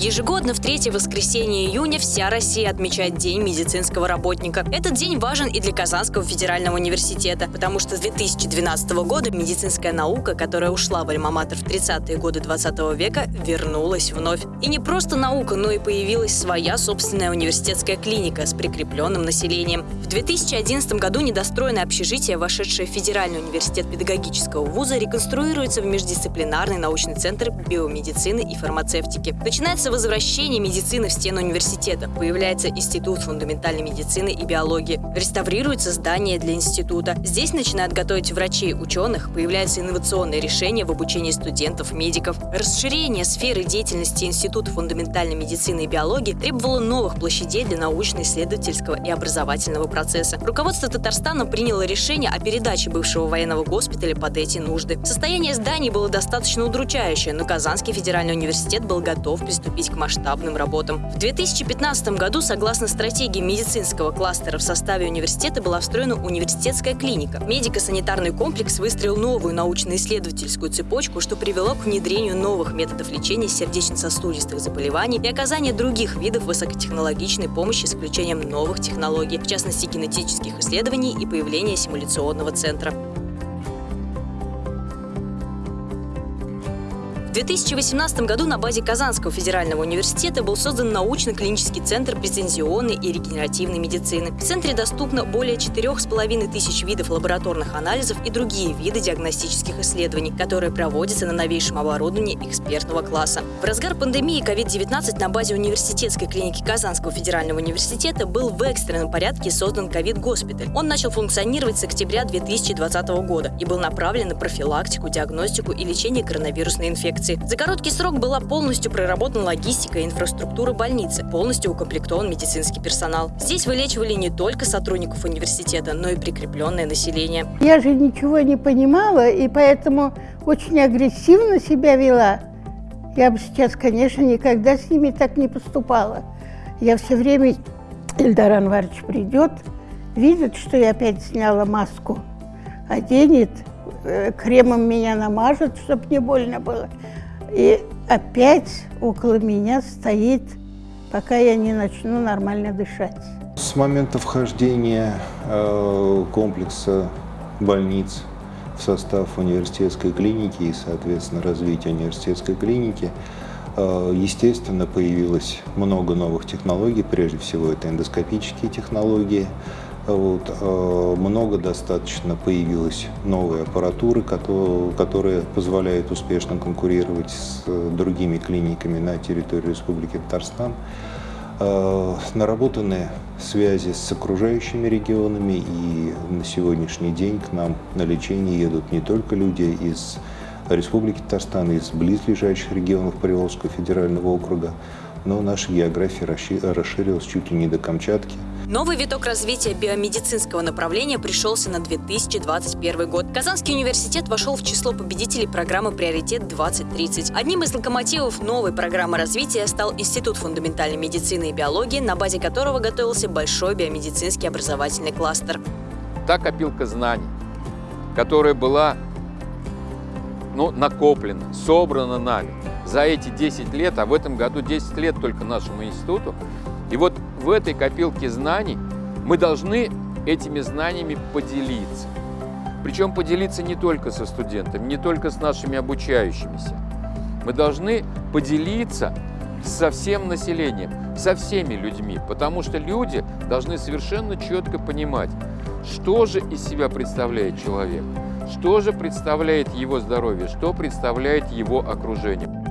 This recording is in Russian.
Ежегодно в третье воскресенье июня вся Россия отмечает День медицинского работника. Этот день важен и для Казанского федерального университета, потому что с 2012 года медицинская наука, которая ушла в Альма-Матер в 30-е годы 20 века, вернулась вновь. И не просто наука, но и появилась своя собственная университетская клиника с прикрепленным населением. В 2011 году недостроенное общежитие, вошедшее в Федеральный университет педагогического вуза, реконструируется в междисциплинарный научный центр биомедицины и фармацевтики. Начинается возвращение медицины в стену университета. Появляется Институт фундаментальной медицины и биологии. Реставрируется здание для института. Здесь начинают готовить врачей, ученых. Появляются инновационные решения в обучении студентов, медиков. Расширение сферы деятельности Института фундаментальной медицины и биологии требовало новых площадей для научно-исследовательского и образовательного процесса. Руководство Татарстана приняло решение о передаче бывшего военного госпиталя под эти нужды. Состояние зданий было достаточно удручающее, но Казанский федеральный университет был готов приступить к масштабным работам. В 2015 году, согласно стратегии медицинского кластера в составе университета, была встроена университетская клиника. Медико-санитарный комплекс выстроил новую научно-исследовательскую цепочку, что привело к внедрению новых методов лечения сердечно-сосудистых заболеваний и оказания других видов высокотехнологичной помощи с включением новых технологий, в частности генетических исследований и появления симуляционного центра. В 2018 году на базе Казанского федерального университета был создан научно-клинический центр прецензионной и регенеративной медицины. В центре доступно более 4,5 тысяч видов лабораторных анализов и другие виды диагностических исследований, которые проводятся на новейшем оборудовании экспертного класса. В разгар пандемии COVID-19 на базе университетской клиники Казанского федерального университета был в экстренном порядке создан ковид-госпиталь. Он начал функционировать с октября 2020 года и был направлен на профилактику, диагностику и лечение коронавирусной инфекции инфекции. За короткий срок была полностью проработана логистика и инфраструктура больницы, полностью укомплектован медицинский персонал. Здесь вылечивали не только сотрудников университета, но и прикрепленное население. Я же ничего не понимала, и поэтому очень агрессивно себя вела. Я бы сейчас, конечно, никогда с ними так не поступала. Я все время, Ильдар Анварович придет, видит, что я опять сняла маску, оденет, э, кремом меня намажет, чтобы не больно было. И опять около меня стоит, пока я не начну нормально дышать. С момента вхождения э, комплекса больниц в состав университетской клиники и, соответственно, развития университетской клиники, э, естественно, появилось много новых технологий. Прежде всего, это эндоскопические технологии, вот, э, много достаточно появилось новой аппаратуры, которая позволяет успешно конкурировать с э, другими клиниками на территории Республики Татарстан. Э, наработаны связи с окружающими регионами, и на сегодняшний день к нам на лечение едут не только люди из Республики Татарстан, из близлежащих регионов Приволжского федерального округа, но наша география расширилась чуть ли не до Камчатки – Новый виток развития биомедицинского направления пришелся на 2021 год. Казанский университет вошел в число победителей программы «Приоритет-2030». Одним из локомотивов новой программы развития стал Институт фундаментальной медицины и биологии, на базе которого готовился большой биомедицинский образовательный кластер. Та копилка знаний, которая была ну, накоплена, собрана нами за эти 10 лет, а в этом году 10 лет только нашему институту, и вот в этой копилке знаний мы должны этими знаниями поделиться. Причем поделиться не только со студентами, не только с нашими обучающимися. Мы должны поделиться со всем населением, со всеми людьми, потому что люди должны совершенно четко понимать, что же из себя представляет человек, что же представляет его здоровье, что представляет его окружение.